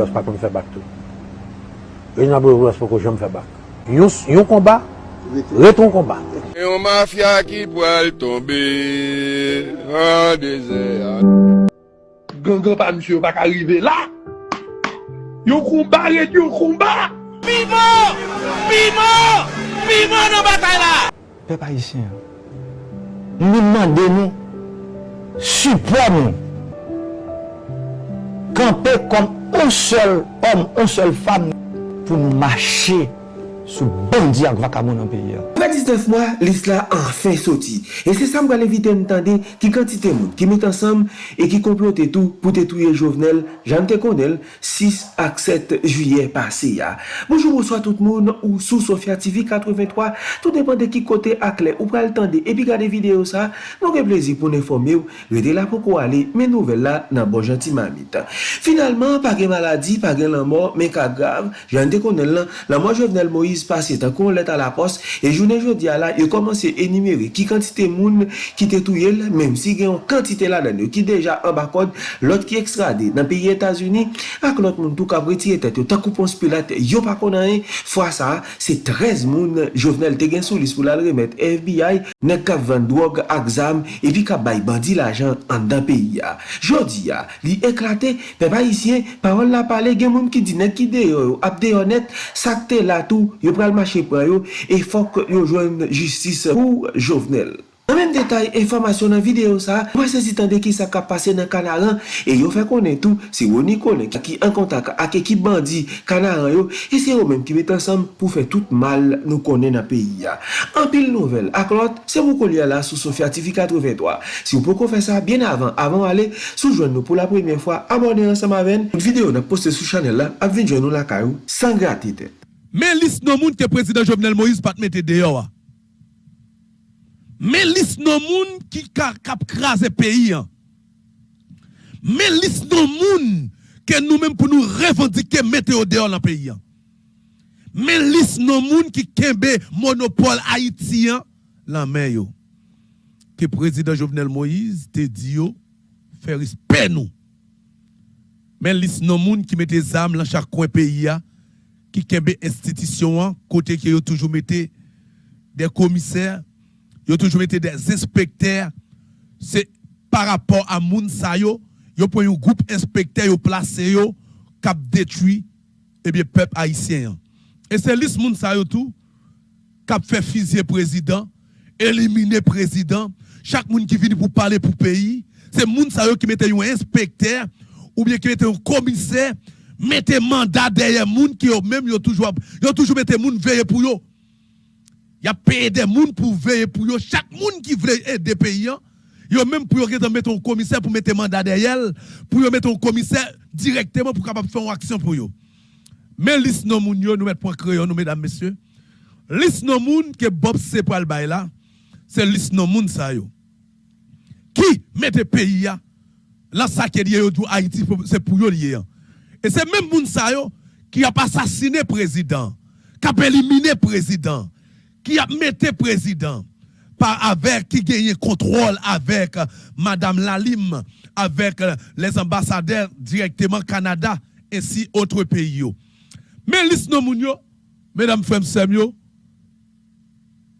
Boulos pa kon fè bak tou. Reginald Boulos pou kon jom fè bak. Yon, komba, reton komba. Yon mafya ki pou al tombe an dezer. Gangan pa msye ou bak arrive la. Yon komba ret yon komba. Pimo! Pimo! Pimo nan batay la! Pe pa isen, nou mande nou, supon nou, kampe kom un sel om, un sel fam, pou nou mache sou bandi ak vakamoun an peyi an. Apre 19 mwa, lis la anfen soti. E se sa m gale vite m tande ki kantite moun ki met ansam e ki komplote tou pou tetouye jovenel jante konel 6 ak 7 juye pase ya. Bonjou mouswa tout moun ou sou Sofya TV 83 tout depande ki kote ak le ou pral tande epi gade video sa nou ke plezi pou ne fome ou rete la pou ko ale men nouvel la nan bon janti mamit. Finalman, pa gen maladi, pa gen lan mor men ka grav, jante konel lan, lan mwa jovenel Moïse polis pase tan kon let a la poste et journée jodi a la, yo komanse enimere ki kantite moun ki te touye la, menm si gen yon kantite la dan yo ki deja an bakod, lot ki ekstrade nan peyi Etasuni, ak lot moun tou kabriti etet yo tan koupons pilat yo pa konan e, fwa sa, se 13 moun jovenel te gen sou lis pou la remet FBI, nek kap vandwog ak zam, epi kap bay bandi la jan an dan peyi ya. Jodi ya, li eklate, pe pa isyen, parol la pale gen moun ki di nek ki deyo yo, ap deyo net, sakte la tou, yo yo pral mache pran yo, e fok yo jwen justice pou Jovenel. Nan men detay, informasyon nan video sa, mwen se zitande ki sa ka pase nan kanaran, e yo fe konen tou, se yo ni konen ki an kontak ak ekip bandi kanaran yo, e se yo men ki met ansam pou fe tout mal nou konen nan peyi ya. An pil nouvel ak lot, se mou kolye la sou Sofia TV 83. Si yo pou kon fe sa, bien avan, avan ale, sou jwen nou pou la premiye fwa, abone ansam aven, video nan poste sou chanel la, ap vin jwen nou la kayou, san gratite. Men lis nou moun ke prezident Jovenel Moïse pat mette deyo wa. Men lis nou moun ki kap kras e peyi an. Men lis nou moun ke nou men pou nou revendike mette yo deyo nan peyi an. Men lis nou moun ki kembe monopole Haitien lan men yo. Ke prezident Jovenel Moïse te diyo feris pen nou. Men lis nou moun ki mette zam lan chak kwen peyi an. Qui kembe institution côté qui ont toujours mettez des commissaires ont toujours des inspecteurs. C'est par rapport à moun sa yo yo un groupe inspecteur yo placé yo cap détruit et bien peuple haïtien et c'est liste moun sa yo tout cap fait fusiller président éliminer président. Chaque monde qui vient pour parler pour pays c'est moun sa yo qui mette un inspecteur ou bien qui mette un commissaire mettez mandat derrière moun qui ont même yo toujours yo toujours mettez moun veiller pour yo. Y a payé des moun pour veiller pour yo. Chaque moun qui veut aider pays yo même pour mettre un commissaire pour mettre mandat derrière pour mettre un commissaire directement pour capable faire une action pour yo. Mais liste non moun yo nous mettre point crayon nous mesdames messieurs. Liste non moun que Bob c'est pour le là. C'est liste non moun ça yo. Qui mette pays ya là ça qui dit yo Haïti c'est pour yo lié. Et c'est même Mounsayo qui a assassiné président, qui a éliminé président, qui a le président, par avec, qui gagne contrôle avec euh, Madame Lalim, avec euh, les ambassadeurs directement Canada, ainsi autres pays. Mais l'isno Mounio, mesdames, frères,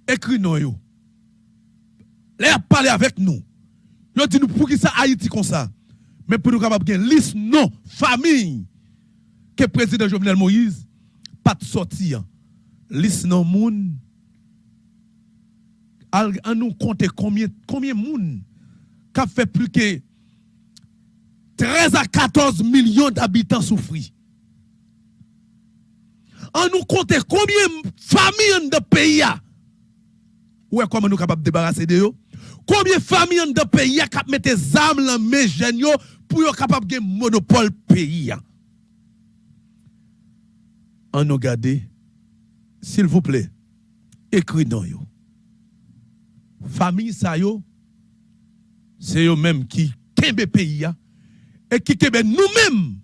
écrit nous a parlé avec nous. Yo dit pour qui ça Haïti comme ça? Mais pour nous capable gagner liste non famille que le président Jovenel Moïse pas de sortir. Liste non moun on nous compter combien combien moun qui fait plus que 13 à 14 millions d'habitants souffrent. On nous compter combien de familles de pays Ouais, comment nous capables de débarrasser de eux? Combien de familles de pays qui mettent des armes dans mes jeunes pour être capable de monopole pays? en nous garder, s'il vous plaît, écrit dans yo. Famille ça yo, c'est eux même qui kembe pays et qui kembe nous-mêmes.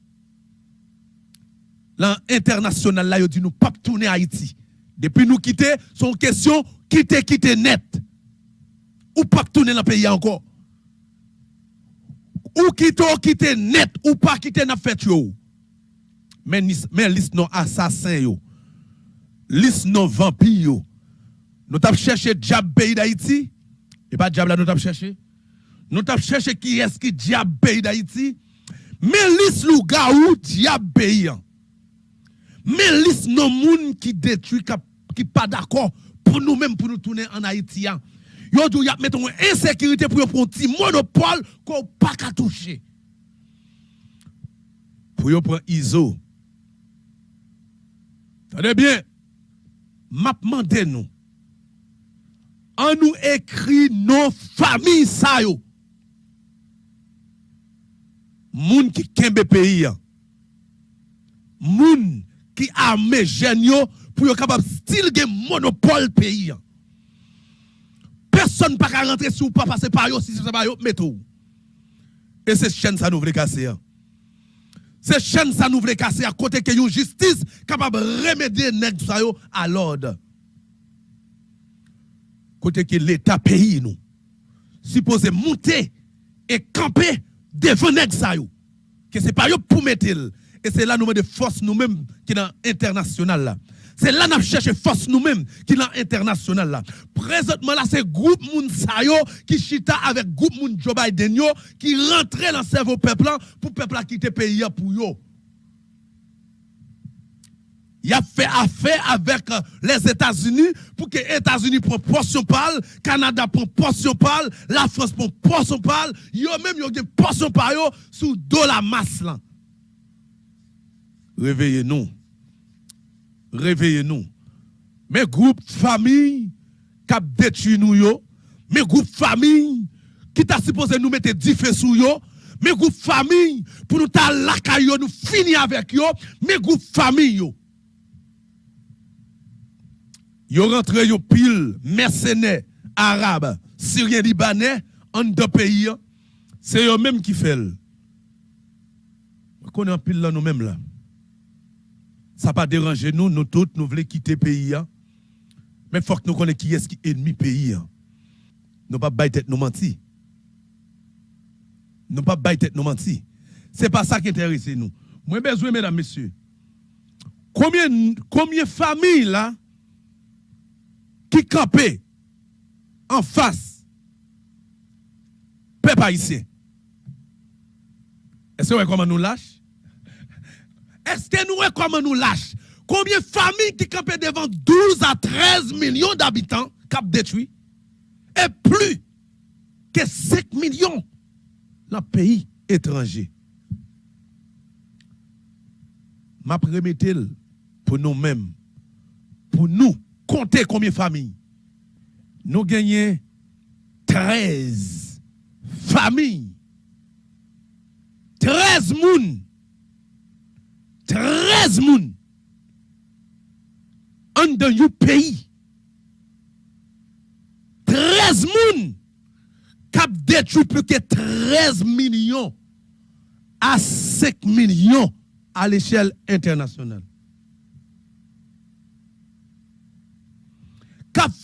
L'international là, yo dit nous pas tourner Haïti. Depuis nous quitter, son question quitter quitter net. ou pas tourner dans le pays encore. Ou quitte, ou quitte net, ou pas quitte dans fait yo. Mais, mais liste non assassin yo. Liste non vampire yo. Nous avons cherché diable pays d'Haïti. Et pas diable là, nous avons cherché. Nous avons cherché qui est-ce qui diable pays d'Haïti. Mais liste lou gaou diable pays. Mais liste non moun qui détruit, qui pas d'accord pour nous-mêmes, pour nous tourner en Haïtien. Yo dou yap meton insécurité pour prendre ti monopole qu'on pas qu'à toucher. Pour yo prendre ISO. Tenez bien, m'a demandé nous. En nous écrit nos familles ça yo. Moun qui kembe pays. Moun qui armé yo pour yo capable style monopole pays. Personne pas qu'à rentrer si ou pas passer par yo, si c'est pas yo, mettez Et c'est chaîne ça nous voulons casser. hein. C'est chaîne ça nous voulons casser à côté que une justice capable de remédier nèg ça à l'ordre. Côté que l'État pays nous supposé monter et camper devant nèg ça. Que c'est pas yo pour mettre et c'est là nous de force nous-mêmes qui dans international là. C'est là nous cherchons force nous-mêmes qui dans international là. Présentement là c'est groupe moun qui chita avec groupe moun Joe qui rentrait dans le cerveau peuple pour peuple quitter pays pour yo. Il a fait affaire avec euh, les États-Unis pour que les États-Unis prennent portion parle, Canada prend portion parle, la France prend portion parle, yo même yo gen portion yo sous dos la masse là. Réveillez-nous. Réveillez-nous. Mes groupes famille qui détruit nous yo, mes groupes famille qui t'a supposé nous mettre du feu sous yo, mes groupes famille pour nous ta la yo nous finir avec yo, mes groupes famille yo. Yo rentre yo pile mercenaires arabes, syriens, libanais en deux pays. hein. C'est eux même qui le. Qu'on est en pile là nous-mêmes là. Ça pas déranger nous, nous tous, nous voulons quitter le pays. hein. Mais il faut que nous connaissions qui est qui ennemi pays. hein. Nous pas bailler tête nous mentir. Nous pas bailler tête nous mentir. C'est pas ça qui intéresse nous. Moi besoin mesdames messieurs. Combien de familles là qui campaient en face peuple haïtien? Est-ce que vous comment nous lâche? Est-ce que nous comment nous lâche? Combien de familles qui campaient devant 12 à 13 millions d'habitants cap détruit? Et plus que 5 millions dans le pays étranger. M'a remetté pour nous-mêmes, pour nous, compter combien de familles? Nous gagnons 13 familles. 13 moun. 13 moun. En dans you pays. 13 moun. Détruit plus que 13 millions à 5 millions à l'échelle internationale.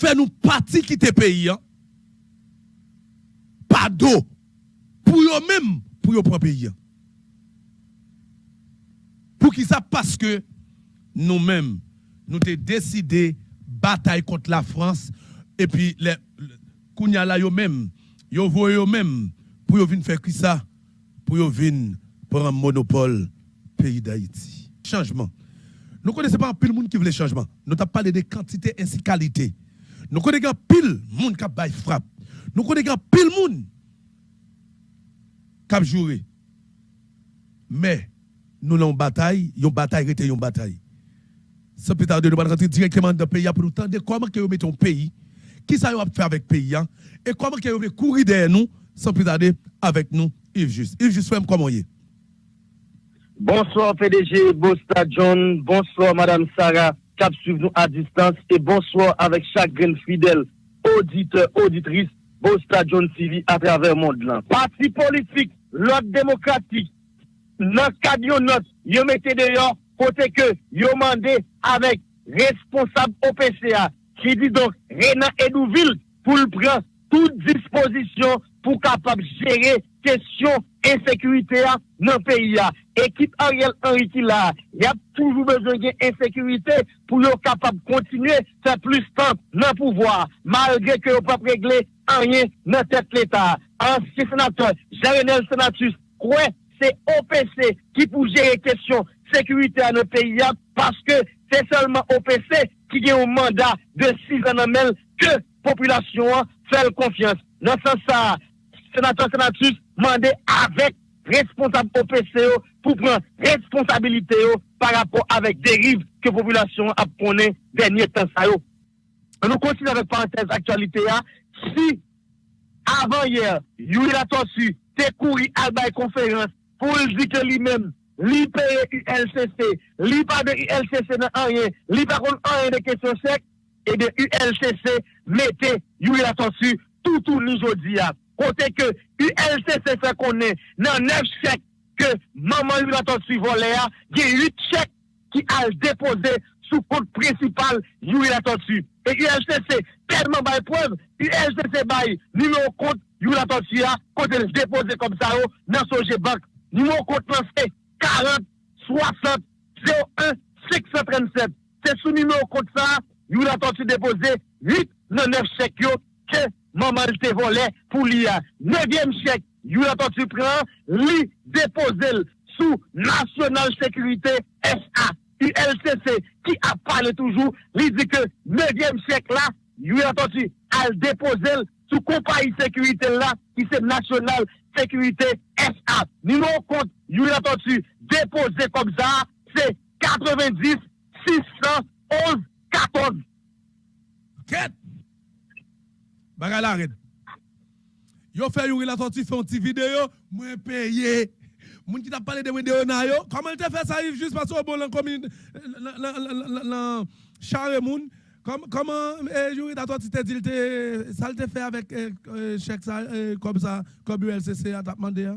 Fait nous parti quitter pays. hein? Pas d'eau. Pour eux même, pour eux propre pays. hein? Pour qui ça? Parce que nous-mêmes, nous avons décidé bataille contre la France. Et puis, les, les Kounya là, yo même, yo yo pour venir faire qui ça? Pour venir pour un monopole pays d'Haïti. Changement. Nous connaissons pas un pile monde qui veut changement. Nous avons parlé de quantité ainsi qualité. Nous connaissons un pile monde qui a frappe. Nous connaissons un pile monde qui a joué. Mais nous avons une bataille, une bataille était une bataille. Sans plus tarder, nous allons rentrer directement dans le pays pour nous tendre comment que mettez un pays, qui ça va faire avec le pays, hein, et comment que vous courir derrière nous, sans plus tarder, avec nous, Yves Juste. Yves Juste, comment est? Bonsoir PDG Bosta John, bonsoir Madame Sarah, cap suivre nous à distance et bonsoir avec chaque graine fidèle, auditeur, auditrice, Bosta John TV à travers le monde. Parti politique, l'ordre démocratique, notre cadre note, yo mettez dehors, côté que yo mandé avec responsable OPCA, qui dit donc Renan Edouville pour le prendre toute disposition pour capable gérer ensekurite ya nan peyi ya. Ekip Ariel Henry ki la, ya toujou bezon gen ensekurite pou yo kapab kontinue sa plus tan nan pouvoi. Malge ke yo pap regle anye nan tet l'Etat. Ansi senatoi, Jarenel Senatus, kwen se OPC ki pou jere kesyon sekurite ya nan peyi ya, paske se solman OPC ki gen ou mandat de 6 anamel ke populasyon fèl konfians. Nan sa sa, senator senatus mande avèk responsab OPCO pou pran responsabilite yo par rapport avèk deriv ke populasyon ap konen denye tan sa yo. An nou konsin avèk parantez aktualite ya, si avan yè, yu il atonsu te kouri albay konferans pou l di ke li men, li peye ULCC, li pa de ULCC nan anyen, li pa kon anyen de kesyon sek, e de ULCC mette yu yatosu toutou nou jodi ya. Kote ke ULCC se konen nan 9 chek ke maman yu yatosu vole ya, gen 8 chek ki al depose sou kote principal yu yatosu. E ULCC telman bay preuve, ULCC bay nime ou kote yu yatosu ya, kote l depose kom sa yo nan soje bank. Ou kont lanse 40, 60, 01, 637. Se sou nime ou kont sa, yu l'atonsu depose 8 nan 9 chek yo ke maman te vole pou li a. Nevyem chek, yu l'atonsu pran, li depose l sou National Security SA. ULCC ki ap pale toujou, li di ke nevyem chek la, yu l'atonsu al depose l sou Kompayi Security la, ki se National Security SA. Kont, yu l'atonsu depose kom za, se 90 611 14. Ket! Bagay la red. Yo fè yu l'atonsu fè un ti video, mwen peye. Moun ki t'a parlé de vidéo na yo, comment fait ça juste parce que bon dans commune charre moun comment eh t'as toi tu t'es dit ça te fait avec chèque ça comme ça comme ULCC a demandé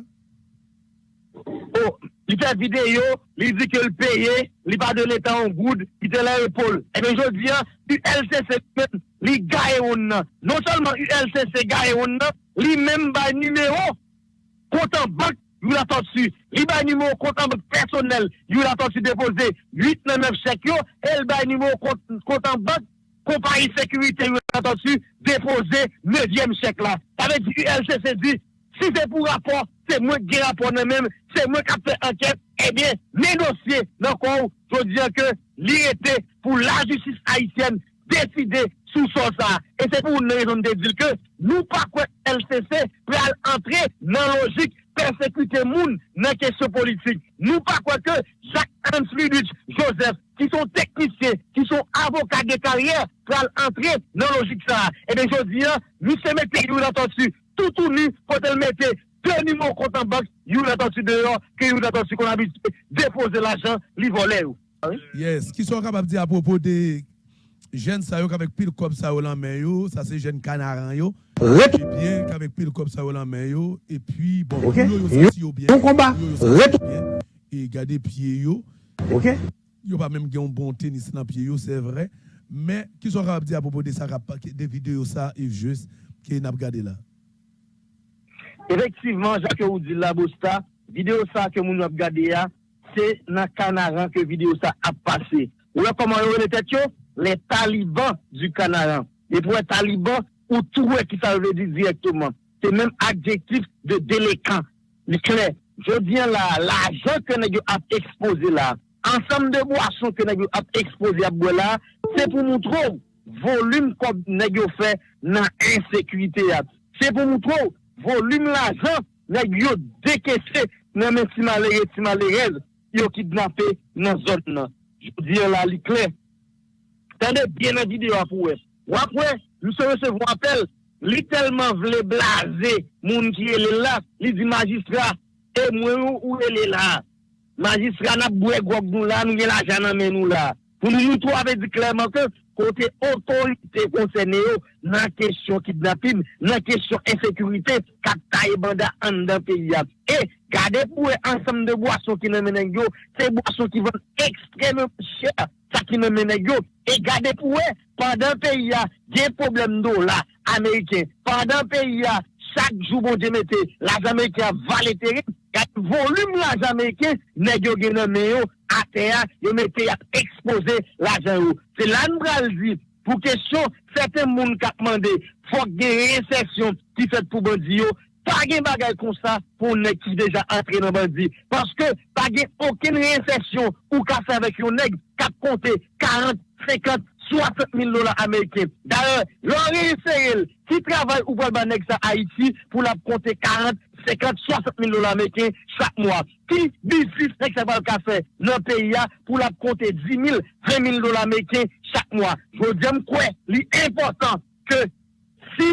Oh, il fait vidéo, il dit que le paye, il pas de l'état en good, il te l'a épaule. Et bien je dis, ULCC il gagne non? Seulement ULCC gagne il même numéro compte en banque bay nimo kontan bak personel, yu la tonsu depose 8-9 chek yo, el bay nimo kontan bak kompayi yu la tonsu depose 9e chek la. Tave di ULCC di, si se pou rapor, se mwen ki rapor nan men, se mwen kapte anket, ebyen, eh men dosye nan kon, jwo diyan ke li ete pou la justice haitienne deside sou son sa. E se pou nou yon de dil ke, nou pa kwen LCC pre al entre nan logik persekute moun nan kesyon politik. Nou pa kwa ke Jacques-Hans Lidwich Joseph, ki son teknisye, ki son avokat de karyer, pral entre nan logik sa. E ben jodi an, mi se mette yu l'atonsu, toutou ni, kote l mette, teni moun kontan bak, yu l'atonsu deyon, ki yu l'atonsu kon abite, depose l'ajan, li vole ou. Yes, ki son kapap di apopo de jen sa yo kavek pil kop sa yo lan men yo, sa se jen kanaran yo, Retou. bien qu'avec pile comme ça la main yo et puis bon Ok. yo yo Yo- senti yo bien Bon combat. Yo yo bien. et garder pied yo Ok? yo pas même un bon tennis dans pied c'est vrai mais qui sont capable dire à propos de ça rap- des vidéos ça Yves juste qui n'a regardé là? Efektivman, Jacques Oudi Labosta, video sa ke moun ap gade ya, se nan kanaran ke video sa ap pase. Ou la koman yo le tet yo? Le taliban du kanaran. E pou e taliban, ou touwe ki sa ve di direktouman. Se menm adjektif de. Li kle, je diyan la, la jan ke negyo ap expose la, ansam de boason ke negyo ap expose ap gwe la, se pou moun trou volume kon negyo fe nan insekuité ya. Se pou moun trou volume l'argent jan negyo dekese nan men ti malere, ti malerez, yo kidnappé nan zon nan. Je diyan la li clair. Tande, bien la vidéo pour wè. Wap wè, nou se recevou apel, li telman vle blaser, moun qui est là, li di magistra, E témoin ou elle est là. Magistrat n'a boué gog nous là, nous l'argent dans nous là. Pour nous trois avait dit clairement que côté autorité concernée dans la question kidnapping, dans la question insécurité, captaille banda en dans pays. Et gardez pour ensemble de boissons qui nous mènent ces boissons qui vont extrêmement cher ça qui nous mène et gardez pour e, pendant pays a des problèmes d'eau là américain pendant pays a chaque jour, bon Dieu, mettez les Américains valéteré, le volume l'argent américain, nèg yo gen à terre, yo mettez à exposer l'argent. C'est là nous dit pour question certains moun qui demandé faut des récession qui fait pour bandi pas de bagaille comme ça pour nèg qui déjà entré dans bandit parce que pas aucune récession ou casse avec un nèg qui a compté 40 50 60 mil lola Ameriken. Dare, lor reseyel ki travay ou bol ba neg sa Haiti pou la konte 40, 50, 60 mil lola Ameriken chak mwa. Ki bisis nek sa val kase nan peya pou la konte 10 mil, 20 mil lola Ameriken chak mwa. Jwo djem kwe li important ke si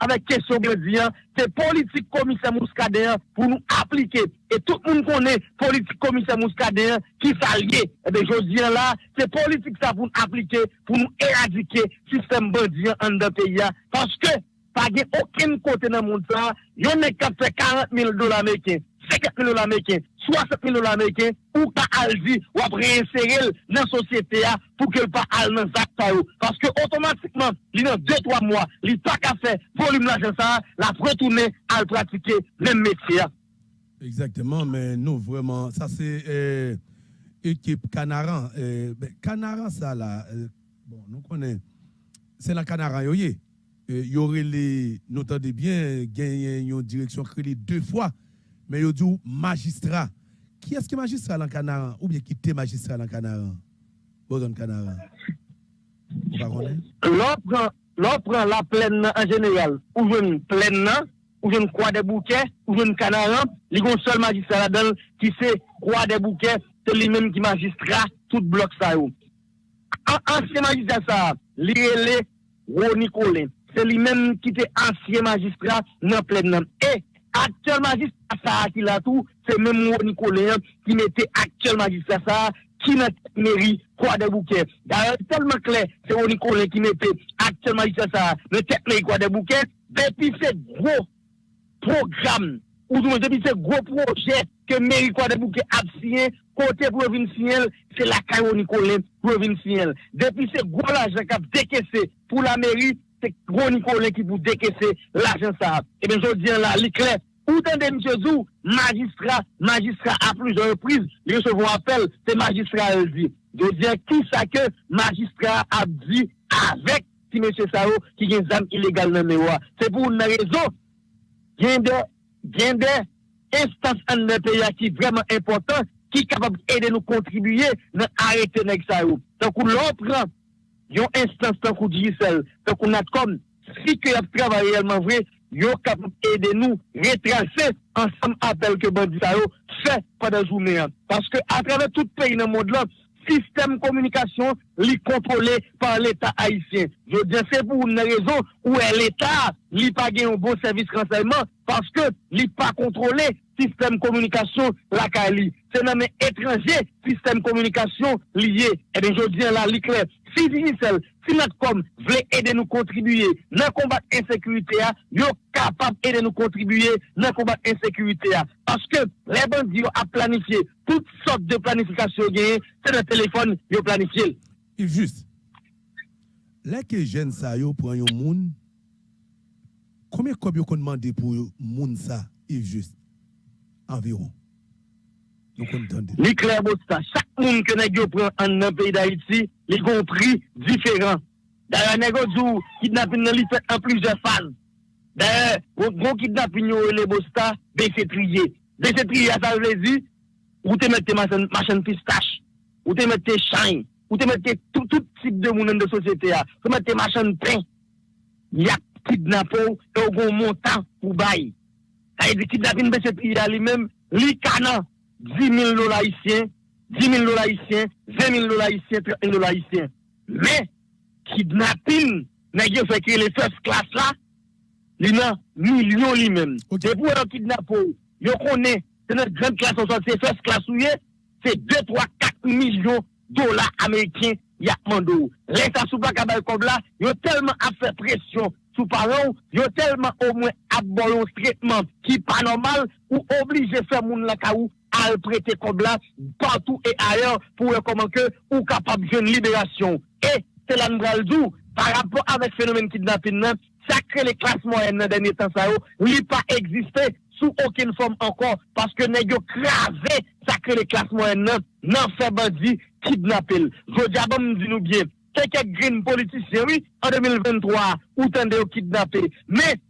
nou vle goun souf avek kesyon glediyan, se politik komisè mouskadeyan pou nou aplike. E tout moun konen politik komisè mouskadeyan ki sa liye. Ebe, jodiyan la, se politik sa pou nou aplike, pou nou eradike sistem bodiyan an de peya. Paske, pa gen okin kote nan moun sa, yon ne kapse 40 mil dola meken, 50 mil dola meken, 60 mil dola meken, ou ka alzi wap reinseril nan sosyete ya pou ke l pa al zak sa yo. Paske otomatikman, li nan 2-3 mwa, li tak a fe volume la jensa, la pretoune al pratike men metye ya. Exactement, men nou vreman, sa se ekip kanaran. Kanaran sa la, bon, nou konen, se la kanaran yo ye. Yore li, notande bien, genyen yon direksyon kreli 2 fwa, mais yo dit magistrat. Qui est-ce qui est magistrat dans Canaran ou bien qui était magistrat dans Canaran? Boson Canaran. L'on prend la plaine en général, ou une plaine, ou une croix des bouquets, ou une Canaran, il y a un seul magistrat là-dedans qui c'est croix des bouquets, c'est lui-même qui magistrat tout bloc ça. Ancien magistrat ça, l'ILE, e Ronnie Colin. C'est lui-même qui était ancien magistrat dans plein Et nan plen nan. E, aktyol magistra sa ki la tou, se men moun Nikolen ki mette aktyol magistra sa ki nan meri kwa de bouke. Da yon telman kle, se moun Nikolen ki mette aktyol magistra sa nan tek meri kwa de bouke, depi se gro program, ou depi se gro proje ke meri kwa de bouke ap siye, kote provinciel, se la kayo Nikolen provinciel. Depi se gro la jakap dekese pou la meri, se gro Nikolen ki pou dekese l'ajen sa. E ben jodi an la, li kle, ou de mche zou, magistra, magistra a plujan reprise, li se vou apel, se magistra el di. Jodi an, ki sa ke magistra ap di, avek si mche sa ou, ki gen zam ilegal nan mewa. Se pou nan rezo, gen de, gen de, instans an nan peya ki vreman important, ki kapab ede nou kontribuye nan arete nek sa ou. Tan kou lopran, yon instans tan kou dijisel, tan kou nat kom, si ke ap travay realman vre, yon kapab ede nou retrase ansam apel ke bandi sa ou, se pa da jounen. Paske atrave tout peyi nan mod lan, sistem komunikasyon li kontrole par l'Etat Haitien. Je diyan se pou nou nan rezon ou e l'Etat li pa gen yon bon servis renseyman, paske li pa kontrole système communication e la Cali. C'est dans les étrangers, système communication lié. Et bien, je dis là, l'éclair. Si Digicel, si notre com voulait aider nous contribuer dans le combat insécurité, ils sont capables d'aider nous contribuer dans le combat insécurité. Parce que les bandits ont planifié toutes sortes de planifications c'est dans le téléphone, ils ont planifié. E juste. Les que jeunes ça, yo prend un monde, combien de gens ont demandé pour moun ça, Yves Juste? Environ? Nou kon tande. Li kler bot sa, chak moun ke neg yo pran an nan peyi da iti, li kon pri diferan. Daya neg yo djou, kidnapin nan li fet an plizye faz. Daya, kon kidnapin yo le bot sa, bese triye. Bese triye a sa vlezi, ou te mette machan pistache, ou te mette shine, ou mette tout tip de mounen de ya. Ou te mette machan pen, yak kidnapou, e ou kon ça veut dire kidnapping de ce pays à lui-même, li canan, 10 000 dollars haïtiens, 10 000 dollars haïtiens, 20 000 dollars haïtiens, 30 000 dollars haïtiens. Mais, kidnapping, nest yo fait que les first class là, li nan, millions lui-même. Okay. Et pour un kidnappé, yo connaît, c'est notre grande classe, c'est first class où c'est 2, 3, 4 millions dollars américains, y a mandou. L'État sous pas comme là, yo tellement à faire pression sous parents, ils ont tellement au moins aboli un traitement qui pas normal ou obligé faire moun la kaou à prêter comme là partout et ailleurs pour comment que ou capable de libération. Et c'est là nous par rapport avec phénomène kidnapping, sacré les classes moyennes dans dernier temps, ça n'a pas existé sous aucune forme encore, parce que nous avons cravé sacré les classes moyennes, non fait bandit, kidnappé. Je dis à nous bien, quelques green politiciens, oui, en 2023, ou tende yo kidnappé. Mais,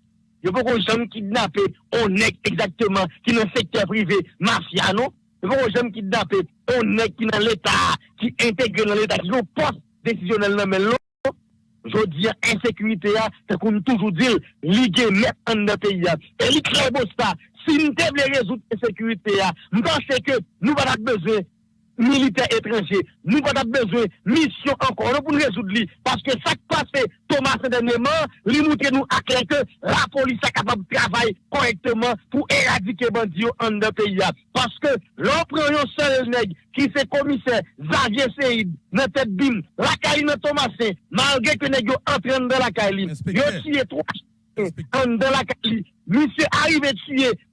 yo pas qu'on jamais kidnappé, on est exactement, qui dans le secteur privé, mafia, non? Yo pas qu'on jamais kidnappé, on est qui dans l'État, qui intègre dans l'État, qui ont poste décisionnel dans mais je dis insécurité, c'est qu'on toujours dit, ligue mettre en notre pays. Et li très beau ça, si nous devons résoudre l'insécurité, nous pensons que nous avons besoin militaires étrangers, nous avons besoin de mission encore pour nous résoudre. Parce que ça qui passe, Thomas, dernièrement, lui montre nous à clair que la police est capable de travailler correctement pour éradiquer les bandits en notre pays. Parce que l'on un seul nègre qui c'est commissaire Xavier Seyd, notre tête bim, la caille Thomasin, malgré que nègre entraîne dans la caille, il a tué trois en dans la caille. Monsieur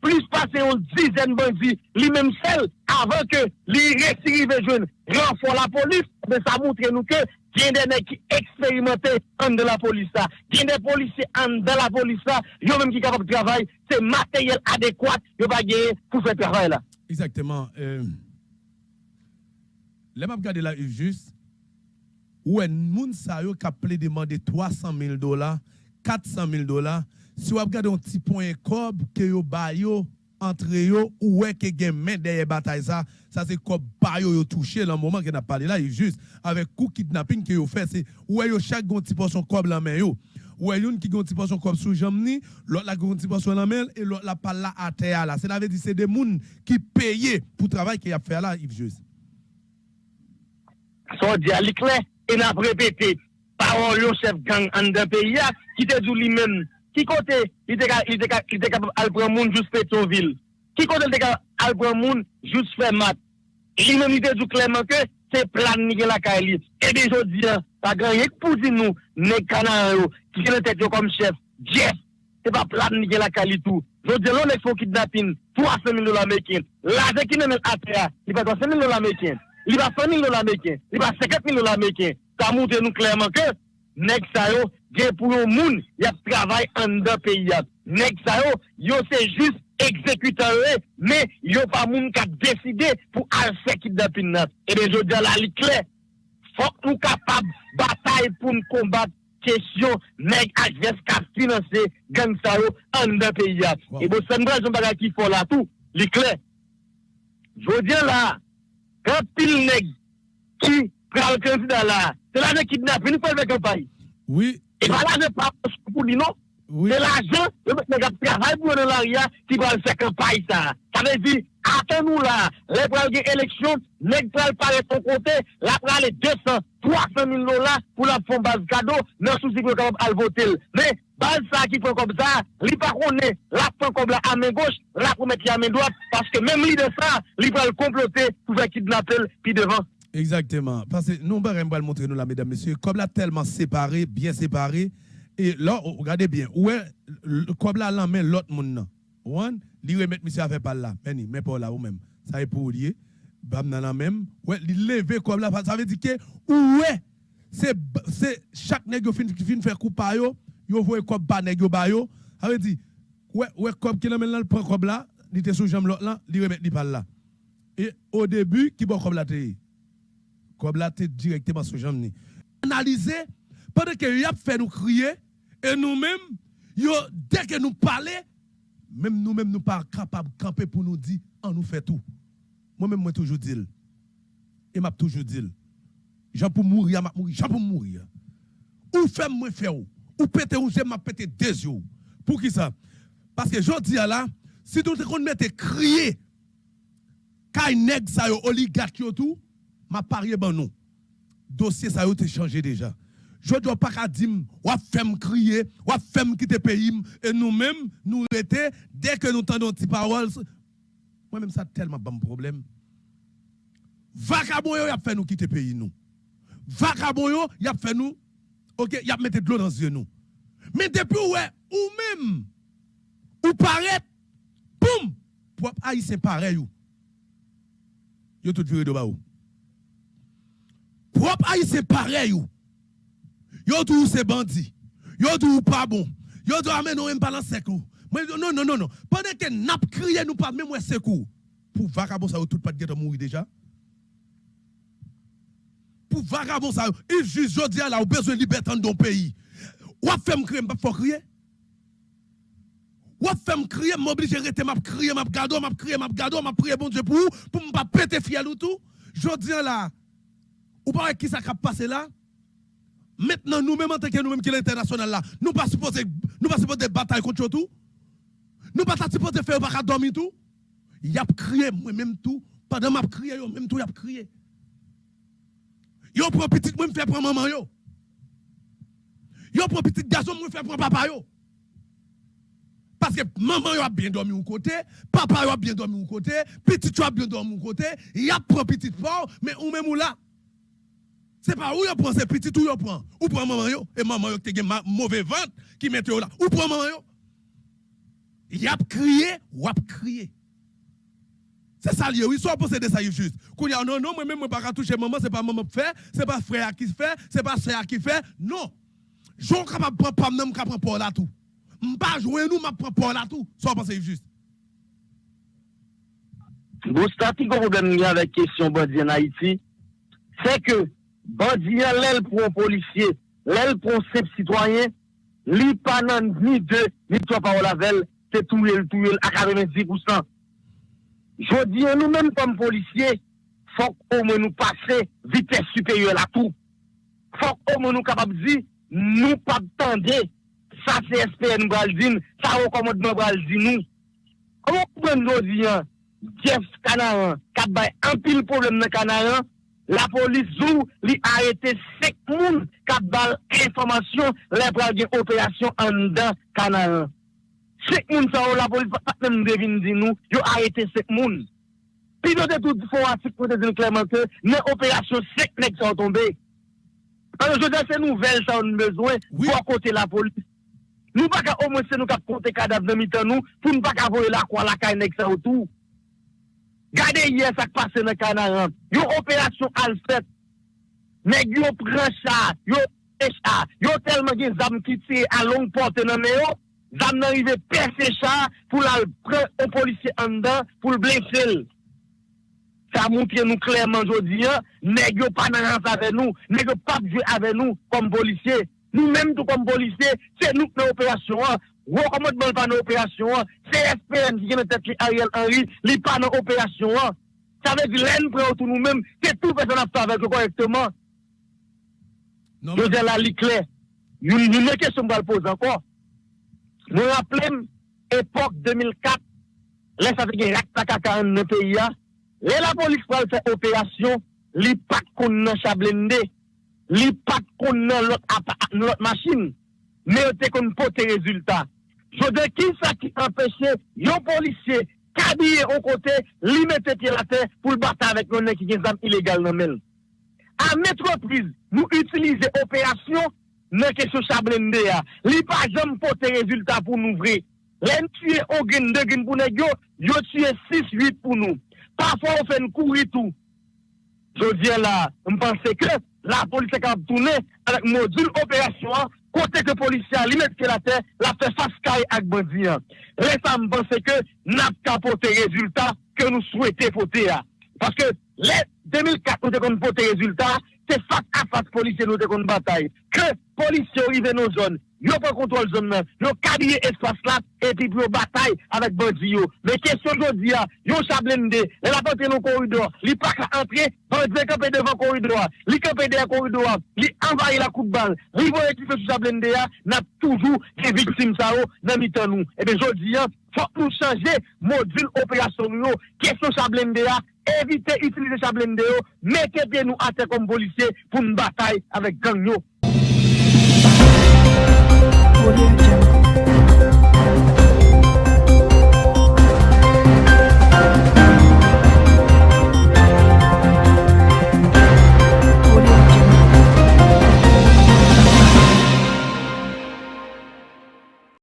plus passer une dizaine de bandits, lui-même seul, avant que lui récidive jeune renfort la police, mais ça montre nous que il y a des gens qui expérimentent en de la police. Il y a des policiers en de la police. Il y a même qui sont capables de travailler. C'est matériel adéquat. Il va gagner pour faire travail là. Exactement. Euh, les m'a regardé là, juste. Où un yo qui a demander 300 000 dollars, 400 000 dollars. Si vous regardez un petit point cob que yo ba yo entre yo ou est que gen main derrière bataille ça c'est comme ba yo, touché le moment qu'on a parlé là il juste avec coup kidnapping que yo fait c'est ou yo chaque gon petit portion cob la main yo. Ou une qui gon petit portion cob sous jambe l'autre la gon petit portion la main et l'autre la. Là à terre là veut c'est des moun qui payé pour travail qu'il a fait là Yves juste son l'éclair et répété parol yo chef gang an den peyi ya, ki te djou li men, ki kote li te kap alpran moun jous Petroville, ki kote li te kap alpran moun jous Fermat, li men li te djou kleman ke, se plan ni gen la ka elit. Ebe jodi ya, pa gen yek pou di nou, ne kanan yo, ki gen le tet yo kom chef, Jeff, se pa plan ni gen la ka elit ou, jodi ya lon ek fo kidnapin, 300 000 dola mekin, la ze ki men men ate ya, li pa 300 000 dola mekin, li pa 100 000 dola mekin, li pa 50 000 dola mekin, sa montre nous clairement que nèg ça yo gen pour yon moun y a travail en dans pays nèg ça yo yo c'est juste exécuteur mais yo e, pas moun qui a décidé pour al faire kidnapping nan. Et bien je dis la li clair faut nous capable bataille pour nous combattre question nèg adverse qui financer gang ça yo en dans pays wow. et bon ça nous un bagage qui faut là tout li clair je dis là un pile nèg qui pral candidat là c'est là de kidnapping, nous faisons campagne. Oui. Et pas là de pas pour lui, non? Oui. C'est l'argent, le travail pour l'aria qui va faire campagne, ça. Ça veut dire, attends-nous là, les premières élections, les pral paraît ton côté, la pral les 200, 300 000 dollars pour la fond base cadeau, non souci capable à voter. Mais, base ça qui fait comme ça, li pas connaît, la prend comme la à main gauche, la pour mettre à main droite, parce que même lui de ça, li pral comploter pour faire kidnapper, puis devant. Exactement. Parce que nous, on va le montrer, nous, là, mesdames, messieurs, comme là, tellement séparé, bien séparé. Et là, regardez bien, ouais, comme là, là, mais l'autre monde, one, lui remettre monsieur à faire par là, mais mais pas là, ou même. Ça est pour lier. Bam, la même. Ouais, lever comme là, ça veut dire que, ouais, c'est, c'est, chaque nègre fin, fin faire coup par yo, yo voit comme bas nègre ba yo. Ça veut dire, ouais, ouais, comme qui là, maintenant, le prend comme là, il était sous jambe l'autre là, il remet par là. Et au début, qui bon comme là, comme là, tu directement sur jambe. Analyser, pendant que y a fait nous crier, et nous-mêmes, dès que nous parlons, même nous-mêmes, nous pas capables de camper pour nous dire, on nous fait tout. Moi-même, moi, toujours dit. Et m'a toujours dit. Jean pour mourir, m'a mourir, pour mourir. Ou fait moi faire ou, péter ou m'a péter des yeux. Pour qui ça? Parce que je dis là, si tout le monde crier, quand nèg ça yo oligarque tout, m'a parié ben non. Dossier ça a été changé déjà. Je dois pas dire, ou faire crier, ou faire quitter le pays, et nous-mêmes, nous étions, dès que nous entendons des paroles, moi-même, ça tellement bon problème. Vagabond, il a fait nous quitter pays, nous. Vagabond, il a fait nous, ok, il a mis de l'eau dans les yeux, nous. Mais depuis, ouais, ou même, ou paraît, boum, pour haïtien pareil, yo tout viré de bas. Propre haïtien pareil, yo tout c'est bandit, yo tout pas bon, Yo do amener nous même pas dans secours. Non non non non. Pendant que n'a crié nous pas même secours. Pour vagabond ça tout pas de mourir déjà. Pour vagabond ça, il juge jodi là ou besoin de liberté dans ton pays. Ou fait me crier, pas faut crier. Ou fait me crier, m'oblige rester m'a crier, m'a gado, m'a crier, m'a gado, m'a prier bon Dieu pour pour me pas péter fiel ou tout. Jodi là. Ou pas qui ça a passé là? Maintenant, nous-mêmes, en tant que nous-mêmes qui l'international là, nous pas supposé, nous pas supposé bataille contre tout. Nous pas supposé faire pas dormir tout. Y a crié, moi-même tout. Pendant m'a crié, yo, même tout y a crié. Yo prend petit, moi fait prendre maman yo. Yo prend petit garçon, moi fait prendre papa yo. Parce que maman a bien dormi au côté, papa a bien dormi au côté, petit yo a bien dormi au côté, y a prend petit fort, mais ou même ou là? C'est pas où yo prend ces petits tout yo prend. Ou prend maman yo? Et maman yo qui te mauvais vente qui mette là. Ou prend maman yo? Y a crié ou a crié. C'est ça lié, oui, soit posséder ça juste. Qu'on y a non non moi même pas toucher maman, c'est pas maman qui fait, c'est pas frère qui fait, c'est pas frère qui fait. Non. J'on capable prendre pas même capable prendre là tout. M'pas jouer nous m'a prendre là tout. Soit penser juste. Bon, statique problème avec question bandit en Haïti, c'est que bandiyan lèl pou policye, lèl pou sep sitwayen, li panan ni de, ni to pa ou lavel, te touye l touye l akademe 10%. Jodi an nou men kom policye, fok ou men nou pase vites superior la tou. Fok ou men nou kapab di, nou pap tende, sa CSPN Braldin, sa rekomodman Braldin nou. Koman pou men jodi an, Jeff Kanaran, kap bay anpil problem nan Kanaran, la polis zou li arete sek moun kap bal informasyon le pral gen operasyon an dan kanal. Sek moun sa ou la polis paten devin di nou, yo arete sek moun. Pi nou de tout fwa atik pou te zin kleman ke, men operasyon sek nek sa ou tombe. Ano jode se nouvel sa ou nou bezwen pou akote la polis. Nou baka omwese nou kap konte kadab nan mitan nou pou nou baka voye la kwa la kay nek sa ou tou. Gade yè sak pase nan kanaran. Yo operasyon al fèt. Neg yo pren chan, yo e chan. Yo telman gen zam ki tse a long pote nan meyo. Zam nan rive perse chan pou la pren o polisye andan pou l blensel. Sa moun pye nou klerman jodi ya. Neg yo panarans ave nou. Neg yo papje ave nou kom polisye. Nou menm tou kom polisye. Se nou kne operasyon an. gros commandement pas dans l'opération. CSPN qui est tête Ariel Henry, il pas dans l'opération. Ça veut dire l'en prend autour nous-mêmes, c'est tout personne à faire avec correctement. Non, je dis là, il clair. Une question qu'on va poser encore. Nous rappelons l'époque 2004, les ça fait raktakaka dans le pays. la police va faire opération, li pas qu'on a chablende, li pas qu'on a l'autre machine, mais on te qu'on pote résultat. So de ki sa ki empeshe yon polisye kabye o kote li mette ki la te pou l bata avèk yon nek ki gen zam ilegal nan men. A metropriz nou utilize operasyon nan kesyo chablen de ya. Li pa jom pote rezultat pou nou vre. Len tuye o gen de gen pou nek yo, yo tuye 6-8 pou nou. Pafwa ou fen kouri tou. Je diye la, mpense ke la polisye kab toune avèk modul operasyon an kote ke polisya li metke la te, la fe faskay ak bandi an. Le sa m pense ke nap kapote rezultat ke nou souwete pote ya. Paske le 2004 nou te kon pote rezultat, Se fak a fak polisye nou de kon batay. Ke polisye orive nou zon, yo pou kontrol zon men, yo. Kabye espas la, epi pou yo batay avèk bandi yo. Me kesyon jodi ya, yo chablende, le la pote nou koridor, li pak la antre, bandi kapè devan koridor, li kapè devan koridor, li envaye la koutbal, li voye ki fè sou chablende ya, nap toujou ki viksim sa yo nan mitan nou. Ebe jodi ya, fok nou chanje modul operasyon nou yo, kesyon éviter d'utiliser Chablende, mettez bien nous à terre comme policiers pour une bataille avec gang.